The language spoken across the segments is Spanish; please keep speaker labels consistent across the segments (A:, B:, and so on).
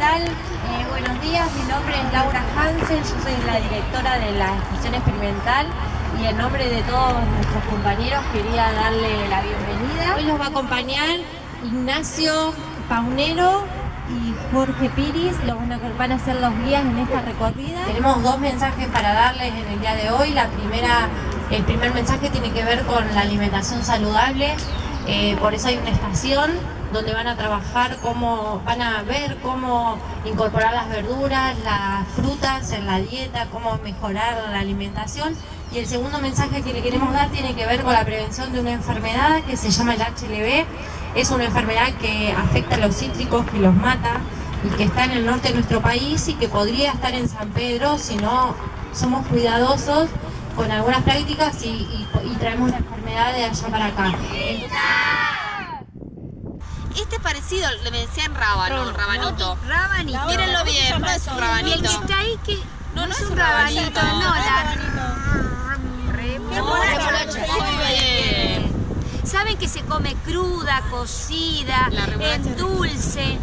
A: Eh, buenos días, mi nombre es Laura Hansen, yo soy la directora de la estación experimental y en nombre de todos nuestros compañeros quería darle la bienvenida. Hoy nos va a acompañar Ignacio Paunero y Jorge Piris, los van a ser los guías en esta recorrida. Tenemos dos mensajes para darles en el día de hoy. La primera, el primer mensaje tiene que ver con la alimentación saludable, eh, por eso hay una estación donde van a trabajar cómo, van a ver cómo incorporar las verduras, las frutas en la dieta, cómo mejorar la alimentación. Y el segundo mensaje que le queremos dar tiene que ver con la prevención de una enfermedad que se llama el HLV. Es una enfermedad que afecta a los cítricos, que los mata y que está en el norte de nuestro país y que podría estar en San Pedro si no somos cuidadosos con algunas prácticas y, traemos la enfermedad de allá para acá.
B: Parecido, le decían rábano, rabanito.
C: Rabanito.
B: Mírenlo bien, no es un
C: Y el
B: rabanito.
C: que está ahí que
B: No, no
C: es
B: es
C: un rabanito,
B: rabanito.
C: no, la
B: Remolacha, muy bien.
C: Saben que se come cruda, cocida, en dulce,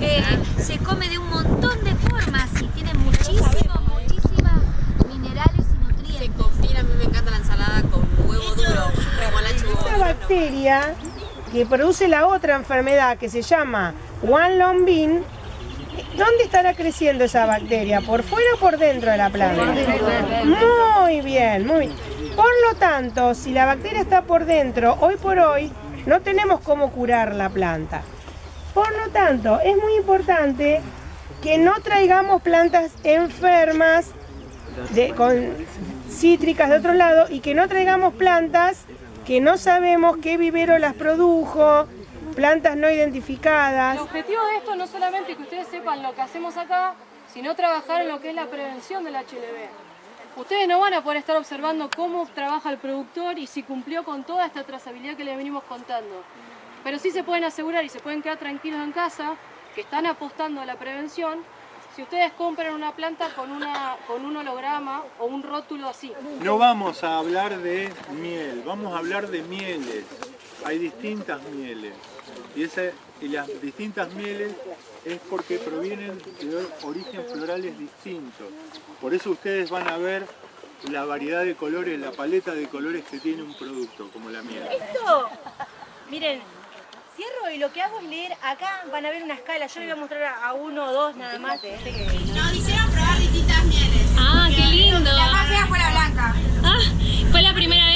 C: eh, se come de un montón de formas y tiene muchísimos, muchísimas minerales y
B: Se
C: nutrientes.
B: combina, a mí me encanta la ensalada con huevo duro, remolacha y
D: Esa
B: huevo duro.
D: bacteria que produce la otra enfermedad que se llama One Long Bean, ¿dónde estará creciendo esa bacteria? ¿Por fuera o por dentro de la planta? Muy bien, muy bien. Por lo tanto, si la bacteria está por dentro, hoy por hoy no tenemos cómo curar la planta. Por lo tanto, es muy importante que no traigamos plantas enfermas de- con cítricas de otro lado y que no traigamos plantas que no sabemos qué vivero las produjo, plantas no identificadas.
E: El objetivo de esto no solamente que ustedes sepan lo que hacemos acá, sino trabajar en lo que es la prevención del HLV. Ustedes no van a poder estar observando cómo trabaja el productor y si cumplió con toda esta trazabilidad que les venimos contando. Pero sí se pueden asegurar y se pueden quedar tranquilos en casa que están apostando a la prevención si ustedes compran una planta con, una, con un holograma o un rótulo así.
F: No vamos a hablar de miel, vamos a hablar de mieles. Hay distintas mieles. Y, ese- y las distintas mieles es porque provienen de origen florales distintos. Por eso ustedes van a ver la variedad de colores, la paleta de colores que tiene un producto, como la miel.
G: Esto, miren, cierro y lo que hago es leer acá, van a ver una escala, yo le voy a mostrar a, uno o dos nada más.
B: Nos hicieron probar distintas mieles.
H: Ah, qué lindo.
G: La más fea fue la blanca.
H: Ah, ¿fue la primera